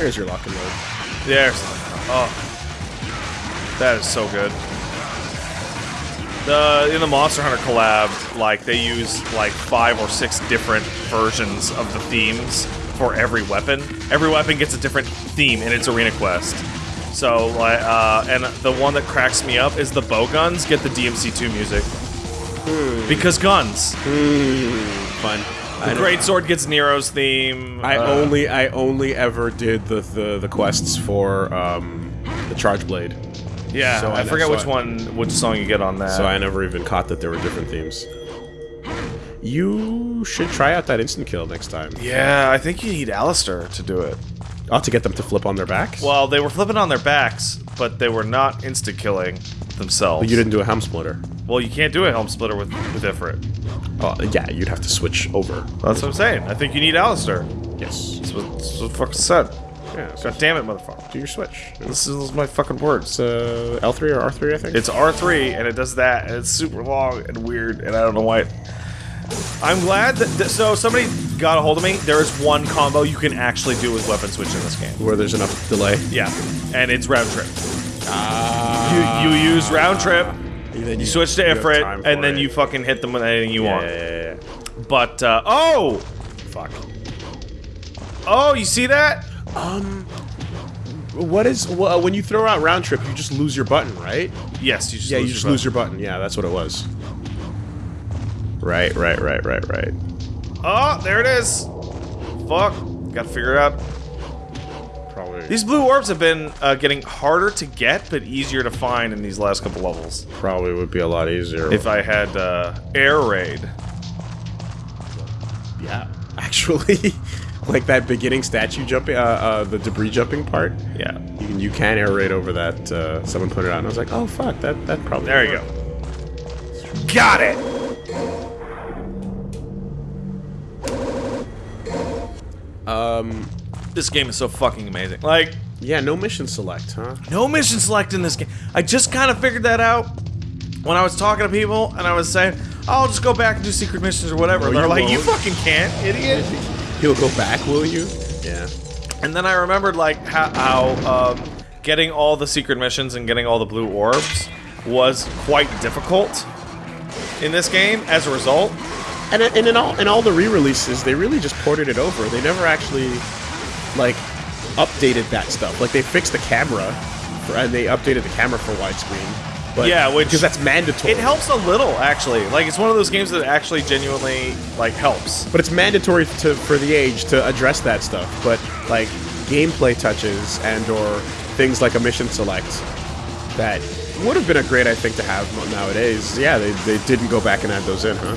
There's your lock and load. There's. Oh. That is so good. The in the Monster Hunter collab, like they use like five or six different versions of the themes for every weapon. Every weapon gets a different theme in its arena quest. So, like, uh, and the one that cracks me up is the bow guns get the DMC2 music. Because guns. Fun. The Great Sword gets Nero's theme. I uh, only I only ever did the the, the quests for um, the Charge Blade, Yeah, so I I- forget so which I- one, which song you get on that. so I never even caught that there were different themes. You should try out that instant kill next time. yeah, I think you need Alastor to do it. Oh, to get them to flip on their backs. Well, they were flipping on their backs, but they were not insta killing themselves. But you didn't do a helm splitter. Well, you can't do a helm splitter with with Ifrit. Oh, yeah, you'd have to switch over. That's what I'm saying. I think you need Alastor. Yes. That's what, that's what fucking said. Yeah. So God damn it, motherfucker. do your switch. This is my fucking words. It's uh, L3 or R3, I think. It's R3 and it does that and it's super long and weird and I don't know why. I'm glad that th so somebody got a hold of me. There is one combo you can actually do with weapon switch in this game. where there's enough delay. Yeah, and it's round trip. Ah. You, you use round trip, then you switch to Ifrit, and then it. you fucking hit them with anything you Yeah, want. yeah, yeah. But uh, oh, Fuck. oh, you see that? Um, what is well, when you throw out round trip? You just lose your button, right? Yes, you just Yeah, lose you just your lose your button. Yeah, that's what it was. Right, right, right, right, right. Oh, there it is. Fuck, got to figure it out. Probably. These blue orbs have been uh, getting harder to get, but easier to find in these last couple levels. probably would be a lot easier. If I had uh, air raid. yeah, actually, like that beginning statue jumping, uh, uh, the debris jumping part. Yeah. You can you can air raid over that. Uh, someone put it out, and I was like, oh fuck, that that probably. There you would go. Got it. Um, This game is so fucking amazing. Like, yeah, no mission select, huh? no mission select in this game. I just kind of figured that out when I was talking to people, and I was saying, "I'll just go back and do secret missions or whatever." No, They're like, "You won't. fucking can't, idiot." You'll go back, will you? Yeah. And then I remembered like how, how um, getting all the secret missions and getting all the blue orbs was quite difficult in this game. As a result, And, and in all in all the re-releases, they really just ported it over. They never actually like updated that stuff. Like they fixed the camera, for, and they updated the camera for widescreen. But Yeah, which- because that's mandatory. it helps a little actually. Like it's one of those games that actually genuinely like helps. but it's mandatory to for the age to address that stuff. But like gameplay touches and or things like a mission select that would have been a great I think to have nowadays. Yeah, they, they didn't go back and add those in, huh?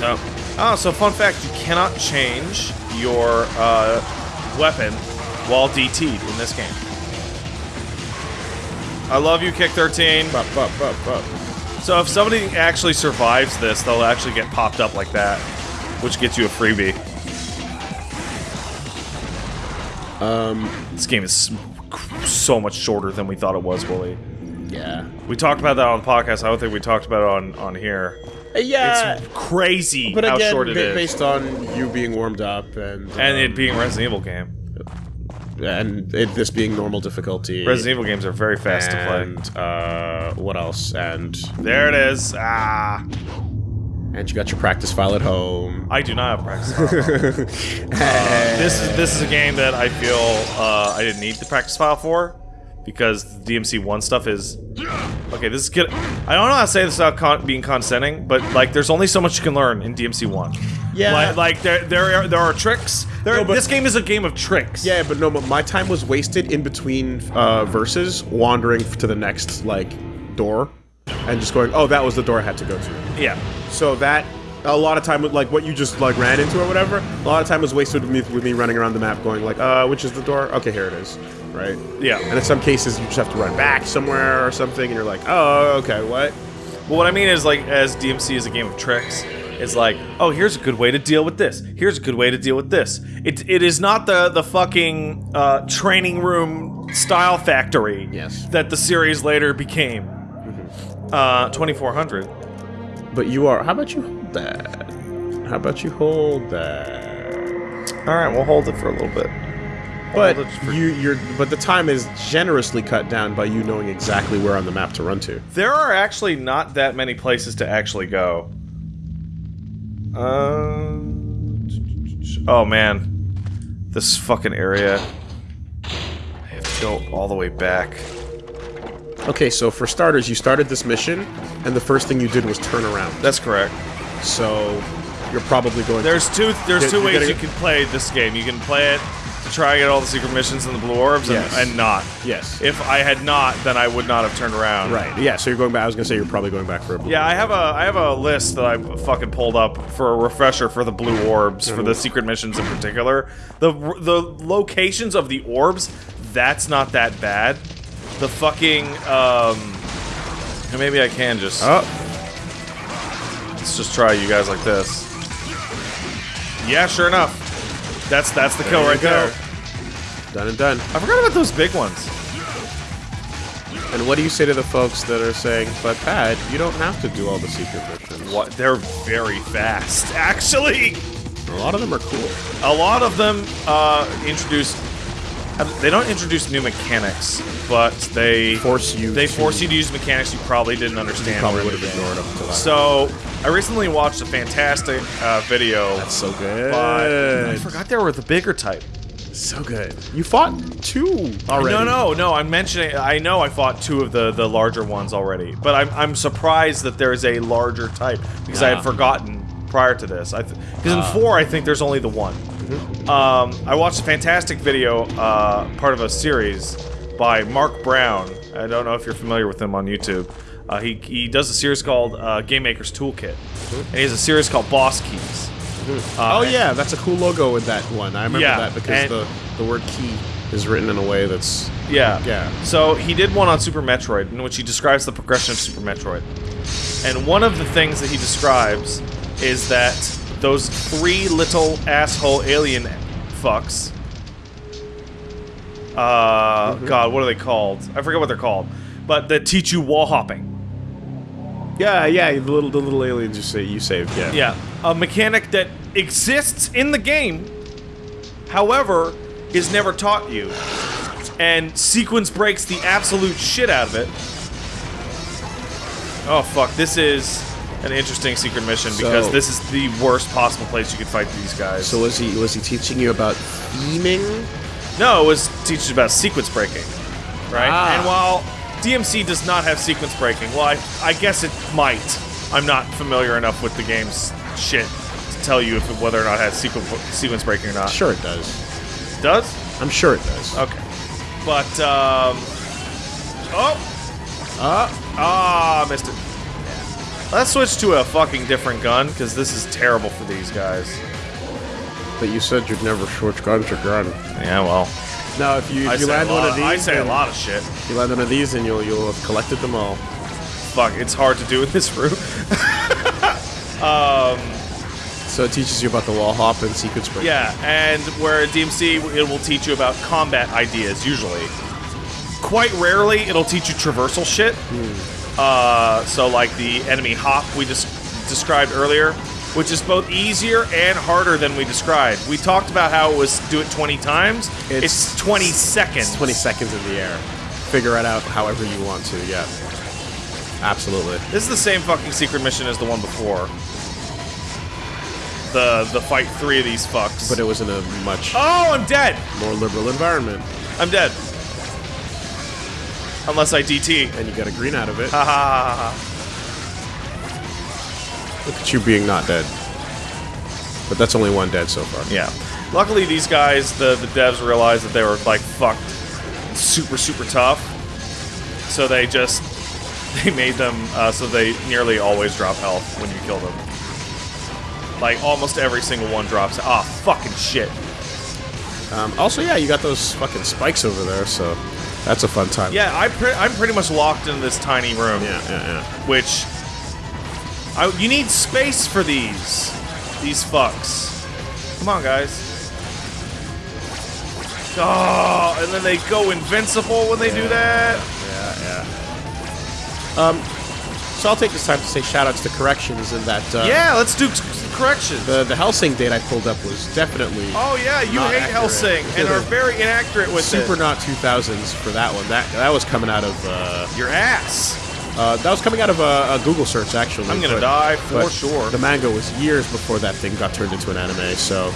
No. Oh, so fun fact: you cannot change your uh, weapon while DT'd in this game. I love you, Kick 13. Bup, bup, bup, bup. So if somebody actually survives this, they'll actually get popped up like that, which gets you a freebie. Um, this game is so much shorter than we thought it was, Willie. Yeah. We talked about that on the podcast. I don't think we talked about it on on here. Uh, Yeah. It's crazy But how again, short it ba- is, based on you being warmed up and and it um, being Resident Evil game. and it, this being normal difficulty. Resident Evil games are very fast to play. and uh, what else? And There it is. Ah, and you got your practice file at home. I do not have practice. file. Uh, this is this is a game that I feel uh, I didn't need the practice file for because the DMC one stuff is okay. This is good. I don't know how to say this without con being condescending, but like, there's only so much you can learn in DMC one. Yeah. like, like there there are there are tricks. There, No, but- this game is a game of tricks. Yeah, but no, but my time was wasted in between uh, verses, wandering to the next like door, and just going, "Oh, that was the door I had to go to." yeah. So that a lot of time, with like what you just like ran into or whatever, a lot of time was wasted with me, with me running around the map, going like, "Uh, which is the door? Okay, here it is." Right. Yeah. And in some cases, you just have to run back somewhere or something, and you're like, "Oh, okay, what?" Well, what I mean is, like, as DMC is a game of tricks, it's like, oh, here's a good way to deal with this. Here's a good way to deal with this. It, it is not the the fucking uh, training room style factory Yes. that the series later became. Uh, 2400. But you are. How about you hold that? How about you hold that? All right, we'll hold it for a little bit. But Hold it for- you, you're, but the time is generously cut down by you knowing exactly where on the map to run to. There are actually not that many places to actually go. Uh, oh man, this fucking area. I have to go all the way back. Okay, so for starters, you started this mission, and the first thing you did was turn around. That's correct. So you're probably going. There's two. There's two ways gotta you can play this game. You can play it to try and get all the secret missions and the blue orbs, and, Yes. and not. yes. If I had not, then I would not have turned around. right. Yeah. So you're going back. I was gonna say you're probably going back for a blue. Yeah, I have a I have a list that I fucking pulled up for a refresher for the blue orbs for the secret missions in particular. The the locations of the orbs, that's not that bad. The fucking um maybe I can just Oh, let's just try you guys like this. Yeah, sure enough. That's that's the kill right go. there. done and done. I forgot about those big ones. And what do you say to the folks that are saying, "But Pat, you don't have to do all the secret missions"? What they're very fast, actually. A lot of them are cool. A lot of them uh, introduce. Uh, They don't introduce new mechanics, but they Force you They to- force you to use mechanics you probably didn't understand. Probably would have ignored that. So I recently watched a fantastic uh, video. That's so good. but I forgot there were the bigger type. So good. You fought two already. No, no, no. I'm mentioning. I know I fought two of the the larger ones already, but I'm I'm surprised that there is a larger type because I Ah. had forgotten prior to this. I because in four I think there's only the one. Mm-hmm. Um, I watched a fantastic video, uh, part of a series by Mark Brown. I don't know if you're familiar with him on YouTube. Uh, he he does a series called uh, Game Maker's Toolkit, and he has a series called Boss Keys. oh yeah, that's a cool logo with that one. I remember Yeah, that because the the word key is written in a way that's Yeah. Yeah. So he did one on Super Metroid, in which he describes the progression of Super Metroid. And one of the things that he describes is that those three little asshole alien fucks. Uh, God, what are they called? I forget what they're called. But that teach you wall hopping. yeah, yeah. The little the little aliens you say you saved. Yeah. Yeah. A mechanic that exists in the game, however, is never taught you. And sequence breaks the absolute shit out of it. Oh fuck, this is an interesting secret mission because So- this is the worst possible place you could fight these guys. So was he was he teaching you about theming? no, it was teaches about sequence breaking. Right? Ah. And while DMC does not have sequence breaking, well I, I guess it might. I'm not familiar enough with the game's shit to tell you if it, whether or not it has sequence sequence breaking or not. Sure, it does. Does? I'm sure it does. Okay. But um Oh Uh, ah missed it. Let's switch to a fucking different gun, because this is terrible for these guys. but you said you'd never switch gun to gun. Yeah, well. No, if you if I you say, land one lot, of these, I say a lot of shit. if you land one of these, and you'll you'll have collected them all. Fuck, it's hard to do in this room. um... So it teaches you about the wall hop and sequence break. Yeah, and where at DMC it will teach you about combat ideas usually. Quite rarely it'll teach you traversal shit. Uh, so like the enemy hop we just described earlier, which is both easier and harder than we described. We talked about how it was do it 20 times. It's, 20 seconds. It's 20 seconds in the air. Figure it out however you want to. Yeah. Absolutely. This is the same fucking secret mission as the one before. The the fight three of these fucks. But it was in a much oh, I'm dead. more liberal environment, I'm dead. Unless I DT. and you got a green out of it. Ha ha ha ha. Look at you being not dead. But that's only one dead so far. Yeah. Luckily, these guys, the, the devs realized that they were like fucked, super super tough. So they just they made them uh, so they nearly always drop health when you kill them. Like almost every single one drops. Ah, fucking shit. Um, also, yeah, you got those fucking spikes over there, so that's a fun time. Yeah, I pre- I'm pretty much locked in this tiny room. Yeah, yeah, yeah. Which I, you need space for these these fucks. Come on, guys. Oh, and then they go invincible when they do that. Yeah, yeah. Um, so I'll take this time to say shout outs to corrections in that. Uh, yeah, let's do t- corrections. The the Hellsing date I pulled up was definitely. oh yeah, you hate accurate. Hellsing and are very inaccurate with Super it. not 2000s for that one. That that was coming out of uh, Your ass. uh, that was coming out of a, a Google search actually. I'm gonna but- die for sure. The manga was years before that thing got turned into an anime. So,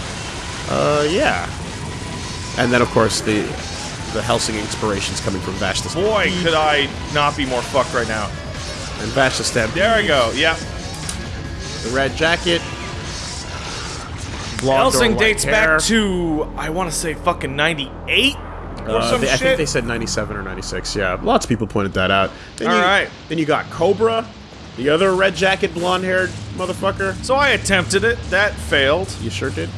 uh, yeah. And then of course the the Hellsing inspirations coming from Vashta. Boy, could I not be more fucked right now. and Vash the Stampede. There I go. Yeah. The red jacket. Blonde or Hellsing white dates hair. back to I want to say fucking 98 or Uh, they- I think they said 97 or 96. Yeah, lots of people pointed that out. Then All you, right. Then you got Cobra, the other red jacket, blonde haired motherfucker. so I attempted it. That failed. You sure did.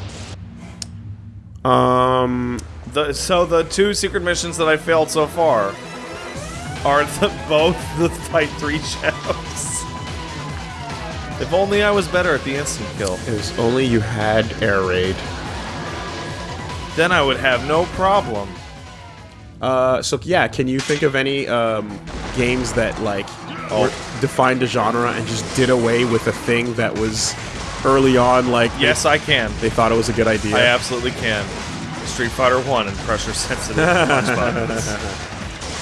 Um, The, so the two secret missions that I failed so far are the, both the fight three shadows. If only I was better at the instant kill, if only you had air raid. then I would have no problem. Uh, so yeah, can you think of any um games that like were- defined a genre and just did away with a thing that was early on like they- Yes, I can. they, thought it was a good idea? I absolutely can. Street Fighter One and pressure sensitive.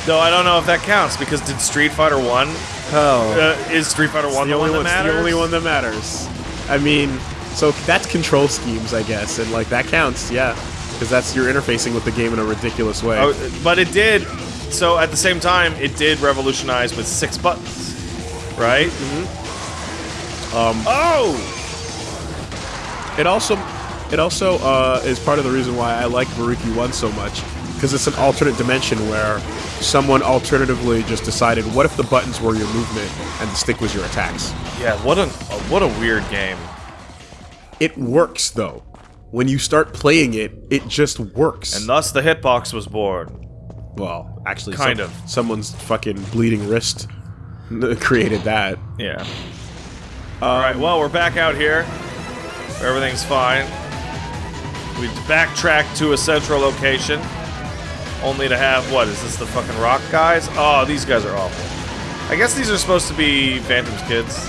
Though I don't know if that counts because did Street Fighter One Oh. uh, is Street Fighter One the the, only one that matters? the only one that matters. I mean, so that's control schemes, I guess, and like that counts, yeah, because that's you're interfacing with the game in a ridiculous way. Oh, but it did. So at the same time, it did revolutionize with six buttons, right? Mm-hmm. Um, Oh, It also, it also uh, is part of the reason why I like Baruki One so much, because it's an alternate dimension where someone alternatively just decided, what if the buttons were your movement and the stick was your attacks? yeah. What a what a weird game. It works though. When you start playing it, it just works. And thus the hitbox was born. well, actually, Kind some- of. someone's fucking bleeding wrist created that. Yeah. Um, All right. Well, we're back out here. Everything's fine. We backtrack to a central location, only to have what is this? The fucking rock guys? Oh, these guys are awful. I guess these are supposed to be Phantom's kids.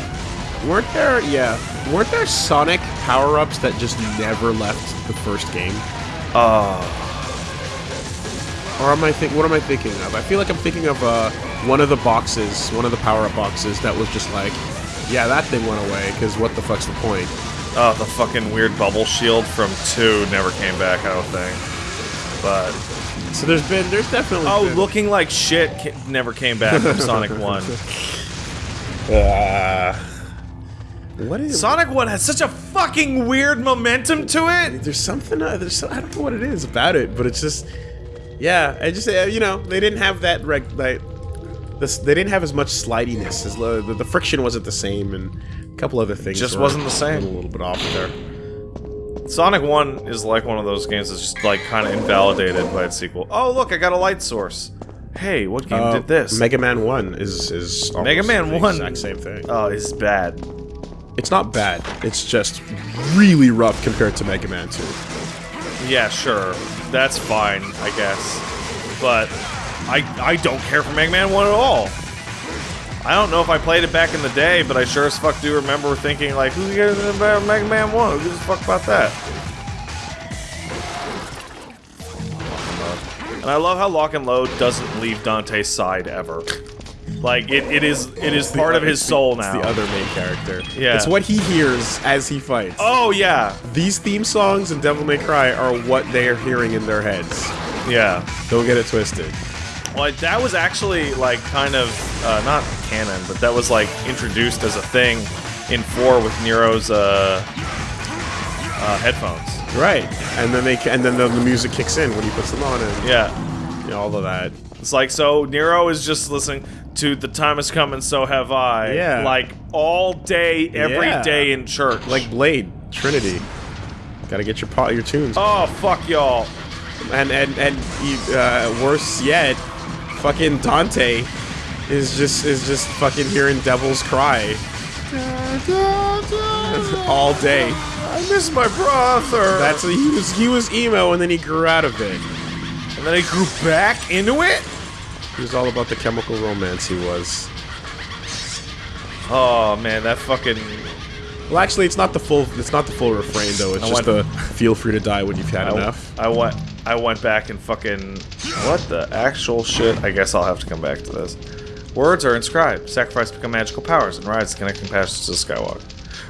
Weren't there, yeah, weren't there Sonic power-ups that just never left the first game? Oh. Or am I think? What am I thinking of? I feel like I'm thinking of uh, one of the boxes, one of the power-up boxes that was just like, yeah, that thing went away because what the fuck's the point? Oh, the fucking weird bubble shield from 2 never came back, I don't think. But, So there's been, there's definitely. oh, been, looking like shit ca- never came back from Sonic 1. Uh, what is Sonic 1 has such a fucking weird momentum to it! There's something. Uh, there's I don't know what it is about it, but it's just. Yeah, I just uh, you know they didn't have that reg like this. They didn't have as much slidiness as lo- the, the friction wasn't the same, and a couple other things Just wasn't the same. A little, little bit off there. Sonic 1 is like one of those games that's just like kind of invalidated by its sequel. Oh, look, I got a light source. Hey, what game Uh, did this? Mega Man One is is Mega Man the 1 exact same thing. Oh, it's bad. It's not bad. It's just really rough compared to Mega Man Two. Yeah, sure. That's fine, I guess. But I I don't care for Mega Man 1 at all. I don't know if I played it back in the day, but I sure as fuck do remember thinking like, who cares about Mega Man 1? Who gives a fuck about that? And I love how Lock and Load doesn't leave Dante's side ever. Like it, it is it is part of his soul it's now. the other main character. Yeah. It's what he hears as he fights. Oh yeah, These theme songs and Devil May Cry are what they are hearing in their heads. yeah. Don't get it twisted. Well, that was actually like kind of uh, not canon, but that was like introduced as a thing in four with Nero's uh, uh, headphones. Right. And then they and then the, the music kicks in when he puts them on and Yeah, you know, all of that. it's like so Nero is just listening to "The Time Has Come and So Have I." Yeah. like all day, every day Yeah. in church. Like Blade, Trinity. Got to get your pot, your tunes. oh fuck y'all. And and and uh, worse yet, fucking Dante is just is just fucking hearing devils cry all day. I miss my brother. That's he was he was emo and then he grew out of it. and then he grew back into it. He was all about the chemical romance. He was. Oh man, that fucking Well, actually, it's not the full. It's not the full refrain though. It's I just the "feel free to die when you've had I, enough." I went I went back and fucking what the actual shit? I guess I'll have to come back to this. Words are inscribed. Sacrifice become magical powers and rides connecting paths to Skywalker.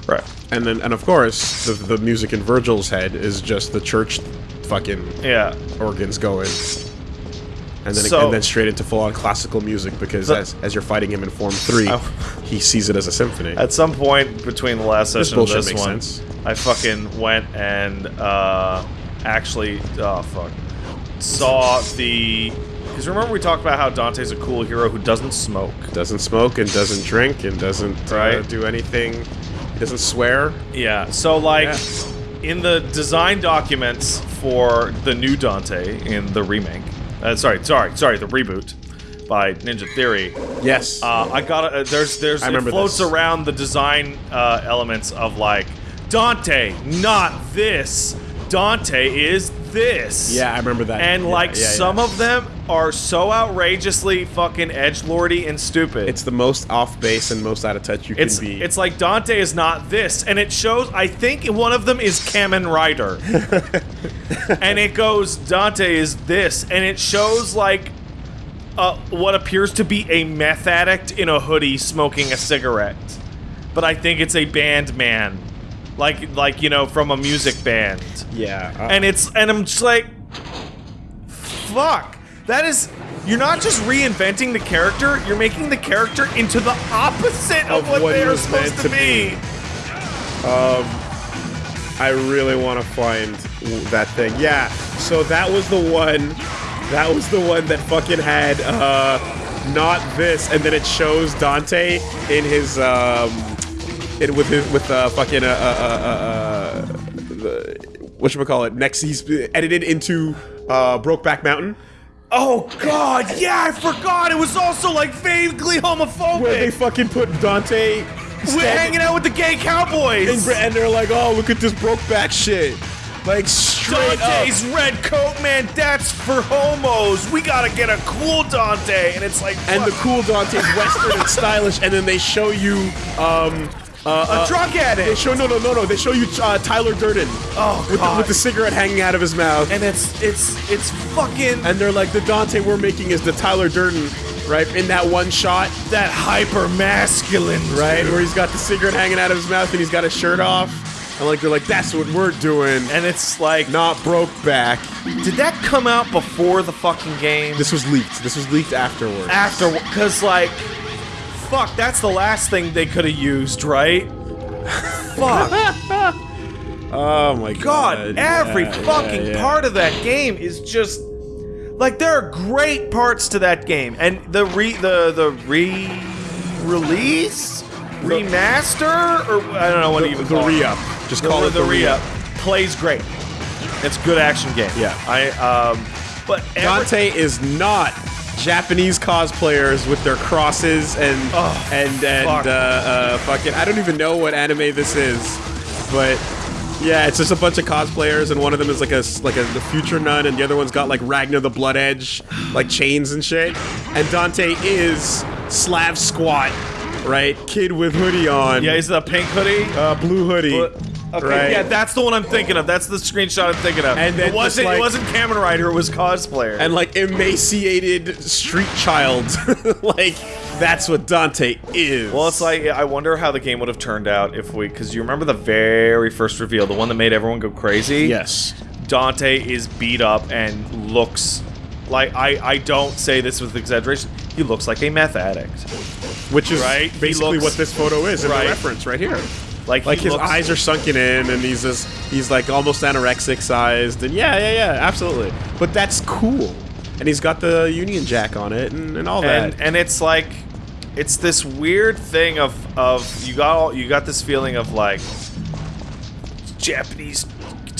Right. And then, and of course, the the music in Vergil's head is just the church, fucking Yeah. organs going. And then, So- and then straight into full-on classical music because So- as, as you're fighting him in Form 3, Oh. he sees it as a symphony. At some point between the last This session and bullshit this one, sense. I fucking went and uh, actually, oh fuck, saw the. Because remember we talked about how Dante's a cool hero who doesn't smoke. doesn't smoke and doesn't drink and doesn't uh, do anything. He doesn't swear. Yeah. So like, Yeah. in the design documents for the new Dante in the remake, uh, sorry, sorry, sorry, the reboot by Ninja Theory. Yes. Uh, I got uh, there's there's I it floats this. around the design uh, elements of like Dante, not this. Dante is this. yeah, I remember that. And Yeah, like yeah, yeah. some of them are so outrageously fucking edge lordy and stupid. It's the most off base and most out of touch you it's can be. it's like Dante is not this, and it shows. I think one of them is Kamen Rider, and it goes Dante is this, and it shows like uh, what appears to be a meth addict in a hoodie smoking a cigarette, but I think it's a band man, like like you know from a music band, yeah. uh, and it's and I'm just like, fuck, that is. You're not just reinventing the character, you're making the character into the opposite of, Of what, what they are supposed to be. be. I really want to find that thing. Yeah. So that was the one. That was the one that fucking had uh, not this, and then it shows Dante in his um, in with his with uh, fucking uh, uh, uh, uh, what should we call it? Next, he's edited into uh, Brokeback Mountain. Oh god, yeah, I forgot. It was also like vaguely homophobic. Where they fucking put Dante We're hanging out with the gay cowboys. and, and they're like, oh, look at this Brokeback shit. Like straight Dante's up. red coat, man. That's for homos. We gotta get a cool Dante, and it's like And the cool Dante's western and stylish, and then they show you um uh, a drug They addict. show no no no no. They show you uh, Tyler Durden Oh with the, with the cigarette hanging out of his mouth, and it's it's it's fucking and they're like, the Dante we're making is the Tyler Durden, right? In that one shot, that hyper masculine, right, where he's got the cigarette hanging out of his mouth and he's got his shirt off, and like they're like, that's what we're doing, And it's like, not broke back. did that come out before the fucking game? This was leaked. This was leaked afterwards. after because like fuck that's the last thing they could have used right fuck oh my god god! every Yeah, fucking yeah, yeah. part of that game is just like there are great parts to that game and the re the the re release remaster or i don't know what to The, even the call it. re-up. Just the, call it the re-up plays great it's a good action game Yeah. i um but every- Dante is not Japanese cosplayers with their crosses and Oh, and and fuck. uh, uh, fucking. I don't even know what anime this is, but yeah, it's just a bunch of cosplayers, and one of them is like a like a the future nun, and the other one's got like Ragna the Bloodedge, like chains and shit. And Dante is Slav squat, right? Kid with hoodie on, yeah he's the pink hoodie uh, blue hoodie. But- Okay, right? yeah, that's the one I'm thinking of. That's the screenshot I'm thinking of. And then it wasn't like- it wasn't Kamen Rider, it was cosplayer. and like emaciated street child. like that's what Dante is. well, it's like I wonder how the game would have turned out if we because you remember the very first reveal, the one that made everyone go crazy. yes. Dante is beat up and looks like I I don't say this with exaggeration. He looks like a meth addict. Which is Right? Basically looks- what this photo is in the reference right here. Like Like his looks, eyes are sunken in, and he's just he's like almost anorexic sized, and yeah, yeah, yeah, absolutely. But that's cool, and he's got the Union Jack on it and, and all and that. and it's like it's this weird thing of of you got all you got this feeling of like Japanese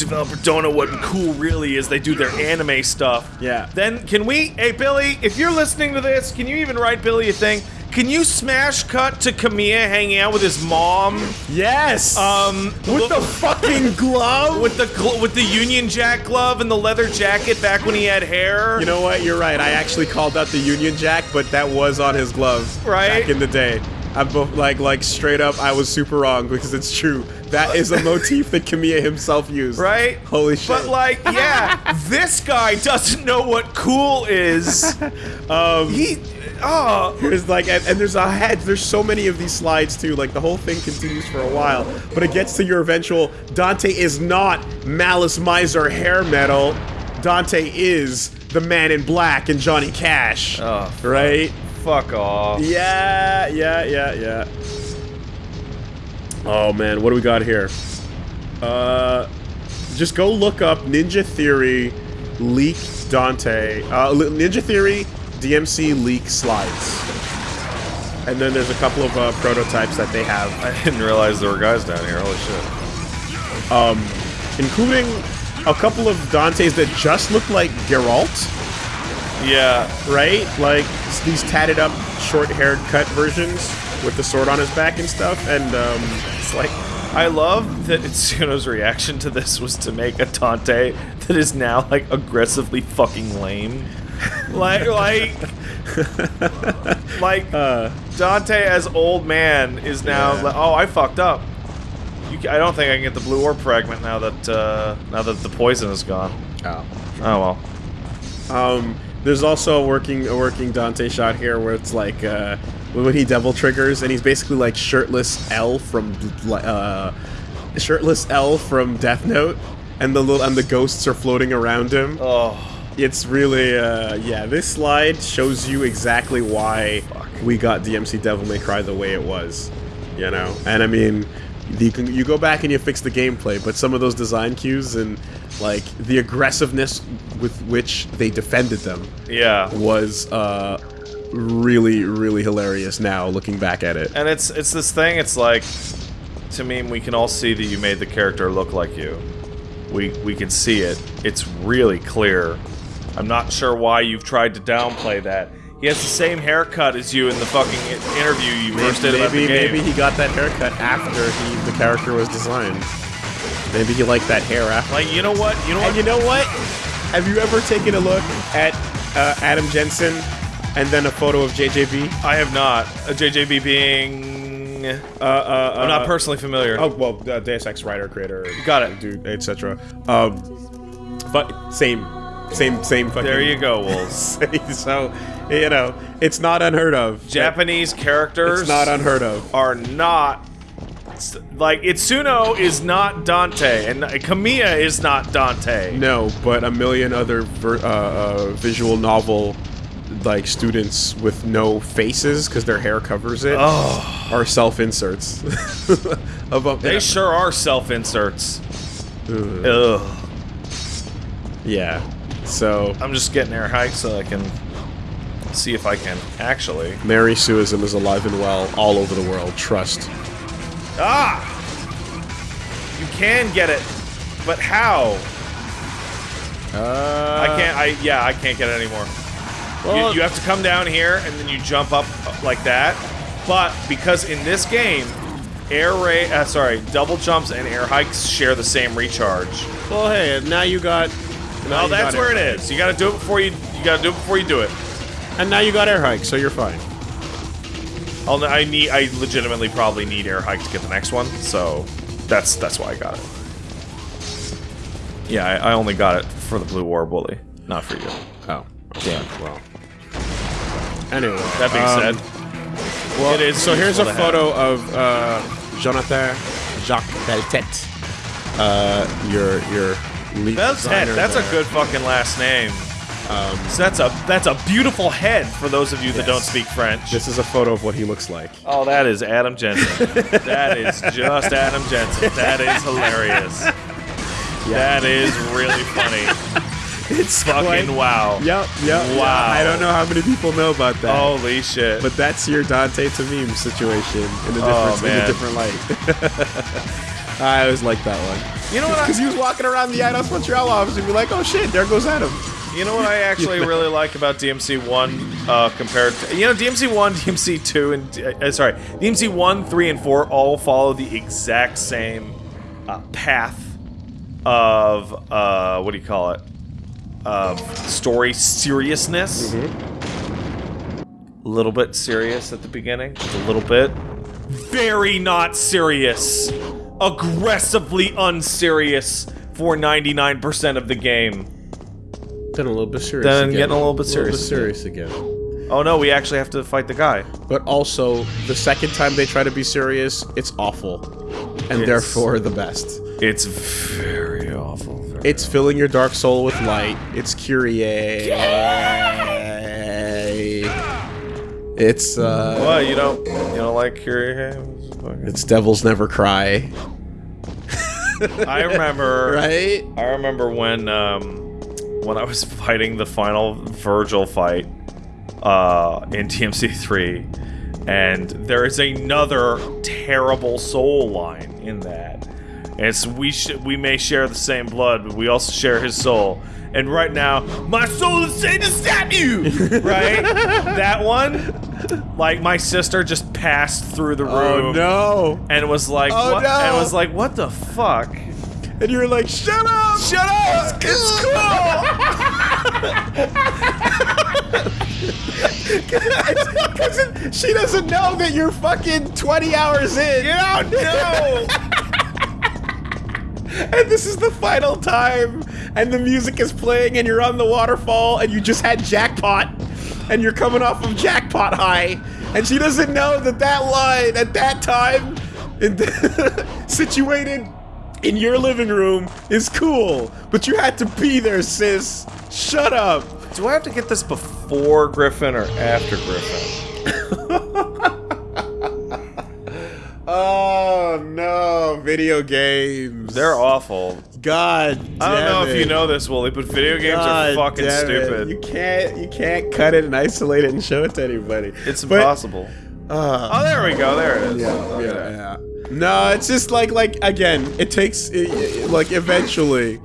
developer don't know what cool really is. They do their anime stuff. Yeah. Then can we? Hey Billy, if you're listening to this, can you even write Billy a thing? Can you smash cut to Kamiya hanging out with his mom? yes, Um, with the fucking glove. with the gl- with the Union Jack glove and the leather jacket back when he had hair. you know what? You're right. I actually called out the Union Jack, but that was on his glove Right? back in the day. I'm like like straight up. I was super wrong because it's true. That is a motif that Kamiya himself used. Right? Holy shit. But like, yeah, this guy doesn't know what cool is. um, He, oh, There's like, and, and there's a head. There's so many of these slides too. Like the whole thing continues for a while, but it gets to your eventual. Dante is not Malice Miser hair metal. Dante is the Man in Black and Johnny Cash. Oh, fuck. right? fuck off. Yeah, yeah, yeah, yeah. Oh man, what do we got here? Uh, just go look up Ninja Theory leak Dante. Uh, Ninja Theory DMC leak slides. And then there's a couple of uh, prototypes that they have, I didn't realize there were guys down here. Holy shit. including a couple of Dantes that just look like Geralt, Yeah, right? Like these tatted up, short-haired cut versions with the sword on his back and stuff. And um, it's like I love that Itsuno's reaction to this was to make a Dante that is now like aggressively fucking lame. Like, like, like Dante as old man is now. Yeah. like, oh, I fucked up. You, I don't think I can get the blue orb fragment now that uh, now that the poison is gone. oh. Oh well. Um, there's also a working a working Dante shot here where it's like uh, when he devil triggers and he's basically like shirtless L from uh, shirtless L from Death Note, and the little and the ghosts are floating around him. Oh, It's really uh, yeah. This slide shows you exactly why we got DMC Devil May Cry the way it was, you know. And I mean, you can you go back and you fix the gameplay, but some of those design cues and like the aggressiveness with which they defended them yeah. was uh, really really hilarious. Now looking back at it, And it's it's this thing. It's like to me, we can all see that you made the character look like you. We we can see it. It's really clear. I'm not sure why you've tried to downplay that. He has the same haircut as you in the fucking interview you first did about the maybe game. maybe he got that haircut after he the character was designed. Maybe he liked that hair after. like you know what? You know what? And you know what? Have you ever taken a look at uh, Adam Jensen and then a photo of JJB? I have not. A JJB being. Uh, uh, I'm not uh, personally familiar. Oh well, uh, Deus Ex writer, creator, Got it. dude, etc. Um, but same, same, same fucking. there you go, Wolves. so, you know, it's not unheard of. Japanese characters It's not unheard of. are not like Itsuno is not Dante and Kamiya is not Dante. No, but a million other ver- uh, uh, visual novel like students with no faces because their hair covers it Oh, are self inserts. they sure are self-inserts. Ugh. Ugh. yeah. So I'm just getting air hike so I can see if I can actually. Mary Suism is alive and well all over the world. Trust. Ah! You can get it, but how? Uh, I can't. I yeah, I can't get it anymore. Well- you, you have to come down here and then you jump up like that. But because in this game, air ray, uh, sorry, double jumps and air hikes share the same recharge. Well, hey, now you got. Well, that's where it is. You got to do it before you. You got to do it before you do it. And now you got air hike, so you're fine. I'll, I need. I legitimately probably need air hike to get the next one. So that's that's why I got it. Yeah, I, I only got it for the blue war bully, not for you. Oh. Damn. Well. Anyway. That being um, said, Well, It is so here's a photo of uh, Jonathan Jacques Belletête. Uh, your your lead Belletête, that's there. a good fucking last name. so that's a that's a beautiful head for those of you that Yes. don't speak French. This is a photo of what he looks like. oh, that is Adam Jensen. that is just Adam Jensen. That is hilarious. That is really funny. It's Fucking wow. Yep, yep. Wow. I don't know how many people know about that. Holy shit. But that's your Dante Tameem situation in a Oh, different, in a different light. I always like that one. you know what? Because he was walking around the Eidos Montreal office and be like, oh shit, there goes Adam. You know what I actually really like about DMC One uh, compared to you know DMC One, DMC Two, and uh, sorry DMC One, Three, and Four all follow the exact same uh, path of uh, what do you call it? Of story seriousness. Mm-hmm. a little bit serious at the beginning, just a little bit. Very not serious. Aggressively unserious for 99% of the game. Then a little bit serious. Then again. getting a little bit serious little bit serious again. Oh no, we actually have to fight the guy. But also, the second time they try to be serious, it's awful, and It's- therefore the best. It's very awful. It's filling your dark soul with light. It's Kyrie. It's uh, What, you don't you don't like Kyrie? It's Devils Never Cry, I remember right? I remember when um when I was fighting the final Vergil fight uh in DMC3 and there is another terrible soul line in that. And it's we sh- we may share the same blood, but we also share his soul. And right now, my soul is saying to stab you. right? that one, like my sister just passed through the oh, room Oh no! and was like, Oh, what? no. And was like, what the fuck? And you're like, shut up! Shut up! It's cool. Because she doesn't know that you're fucking 20 hours in. You don't no! And this is the final time, and the music is playing, and you're on the waterfall, and you just had jackpot, and you're coming off of jackpot high, and she doesn't know that that line at that time, in situated in your living room, is cool, but you had to be there, sis. Shut up. Do I have to get this before Griffon or after Griffon? no, video games. They're awful. God. I don't know damn if you know this, Woolie, but video games God are fucking stupid. You can't you can't cut it and isolate it and show it to anybody. It's But- impossible. uh, oh, there we go. There it is. yeah, Okay. yeah, yeah. No, it's just like like again, it takes it, it- like eventually,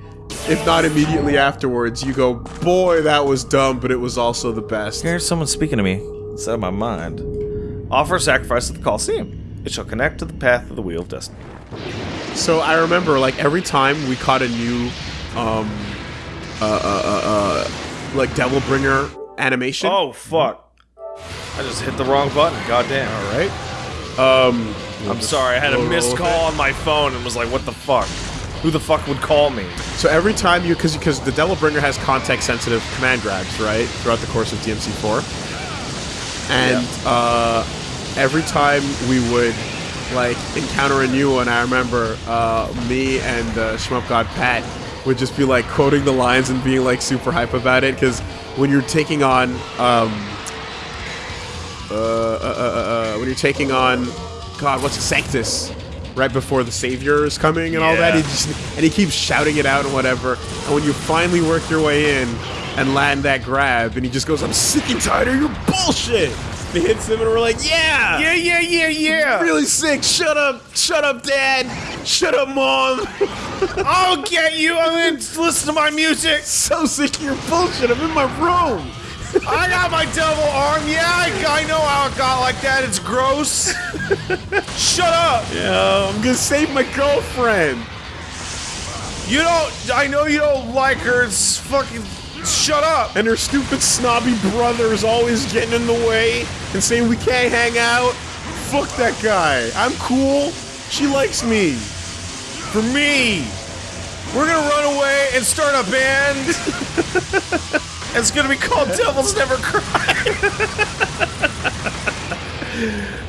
if not immediately afterwards, you go, boy, that was dumb, but it was also the best. Here's someone speaking to me instead of my mind. Offer sacrifice at the Colosseum. It shall connect to the path of the Wheel of Destiny. So I remember like every time we caught a new, um, uh, uh, uh, uh like Devil Bringer animation. Oh, fuck. I just hit the wrong button. Goddamn. all right. Um, I'm sorry. I had a missed call on my phone and was like, what the fuck? Who the fuck would call me? So every time you, because because the Devil Bringer has context sensitive command grabs, right, throughout the course of DMC4, and uh, every time we would like encounter a new one, I remember uh, me and uh, Shmup God Pat would just be like quoting the lines and being like super hype about it because when you're taking on um, uh, uh, uh, uh, uh, when you're taking on God, what's Sanctus, right before the Savior is coming and all that. He just and he keeps shouting it out and whatever. And when you finally work your way in and land that grab, and he just goes, "I'm sick and tired of your bullshit." Hits him, and we're like, "Yeah, Yeah, yeah, yeah, yeah. really sick. Shut up, shut up, Dad. Shut up, Mom. I'll get you. I'm gonna listen to my music. so sick of your bullshit. I'm in my room." I got my double arm. Yeah, I, I know how it got like that. It's gross. Shut up. Yeah, I'm gonna save my girlfriend. You don't. I know you don't like her. It's fucking. Shut up. and her stupid snobby brother is always getting in the way and saying we can't hang out. Fuck that guy. I'm cool. She likes me. For me, we're gonna run away and start a band. it's gonna be called Devils Never Cry.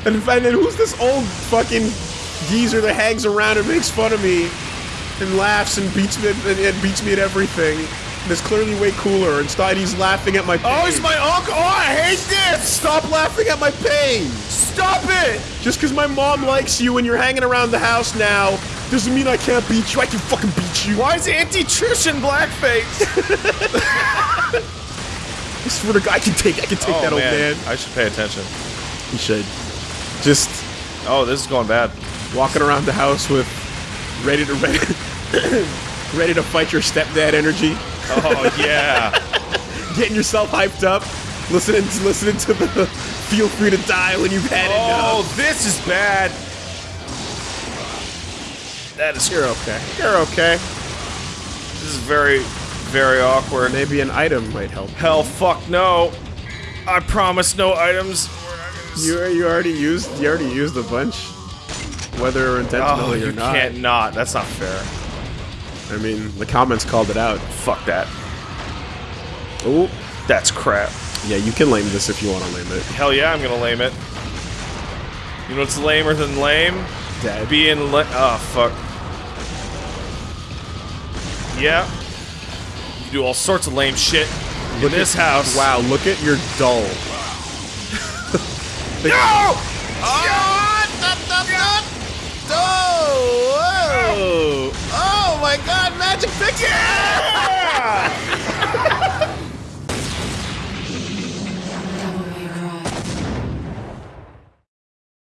And, and then who's this old fucking geezer that hangs around and makes fun of me and laughs and beats me and, and beats me at everything? Is clearly way cooler. and he's laughing at my oh, pain. Oh, he's my uncle. Oh, I hate this. Stop laughing at my pain. Stop it. Just because my mom likes you and you're hanging around the house now doesn't mean I can't beat you. I can fucking beat you. Why is Auntie Trish in blackface? I swear to God, I can take, I can take oh, that old man. I should pay attention. You should. Just Oh, this is going bad. walking around the house with ready to ready, ready to fight your stepdad energy, Oh yeah. getting yourself hyped up, listening to listening to the "Feel Free to Die" when you've had oh, enough. this is bad. That is. You're okay. You're okay. This is very, very awkward. Maybe an item might help. Hell, fuck no. I promise no items. You you already used you already used a bunch, whether Oh, intentionally you or not. You can't not. That's not fair. I mean, the comments called it out. Fuck that. Oh, That's crap. yeah, you can lame this if you want to lame it. Hell yeah, I'm gonna lame it. You know what's lamer than lame? Dead. Being la- Oh, fuck. Yeah. You do all sorts of lame shit in this at- house. Wow, look at your dull. No! Oh, whoa. oh my god, magic figure! Yeah!